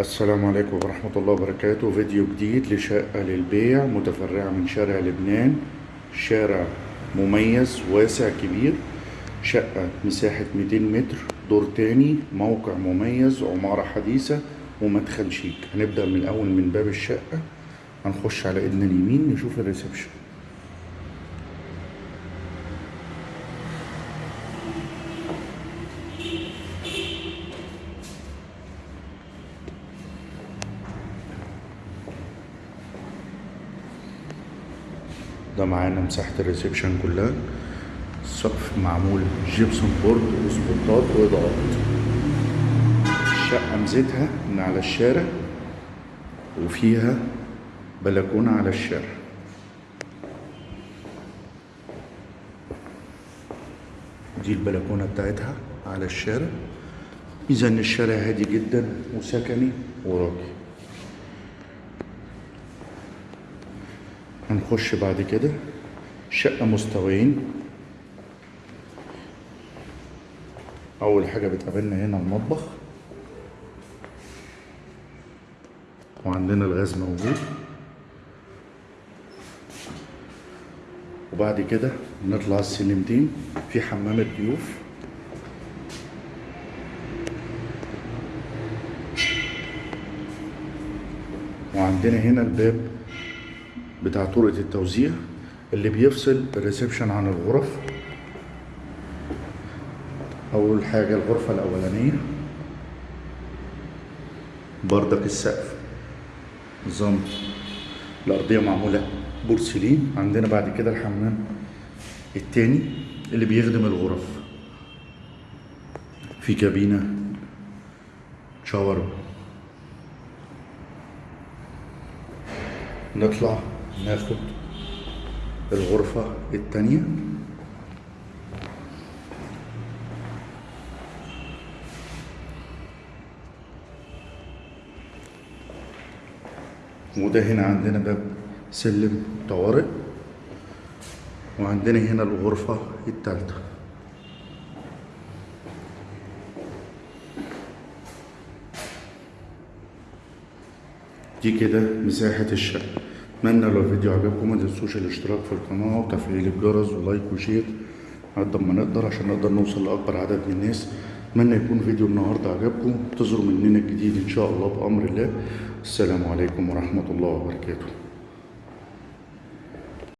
السلام عليكم ورحمة الله وبركاته. فيديو جديد لشقة للبيع متفرعة من شارع لبنان شارع مميز واسع كبير. شقة مساحة 200 متر دور تاني موقع مميز عمارة حديثة ومدخل شيك. هنبدأ من الأول من باب الشقة. هنخش على ايدنا اليمين نشوف الريسبشن. ده معانا مساحة ال reception كلها. السقف معمول gypsum board وسبوتات وإضاءات. الشقة ميزتها ان على الشارع وفيها بلكونة على الشارع. دي البلكونة بتاعتها على الشارع. إن الشارع هادي جدا وسكني وراقي. هنخش بعد كده. شقة مستويين. أول حاجة بتقابلنا هنا المطبخ. وعندنا الغاز موجود. وبعد كده نطلع السلمتين في حمام الضيوف وعندنا هنا الباب. بتاع طرقة التوزيع اللي بيفصل الريسبشن عن الغرف. أول حاجة الغرفة الأولانية. بردك السقف. نظام الأرضية معمولة بورسلين. عندنا بعد كده الحمام التاني اللي بيخدم الغرف. في كابينة شاور. نطلع. ناخد الغرفة التانية. وده هنا عندنا باب سلم طوارئ. وعندنا هنا الغرفة التالتة. دي كده مساحة الشقة. أتمنى لو الفيديو عجبكم ما تنسوش الاشتراك في القناة وتفعيل الجرس و like و share قد ما نقدر عشان نقدر نوصل لأكبر عدد من الناس. أتمنى يكون فيديو النهاردة عجبكم. انتظروا مننا الجديد إن شاء الله بأمر الله. السلام عليكم ورحمة الله وبركاته.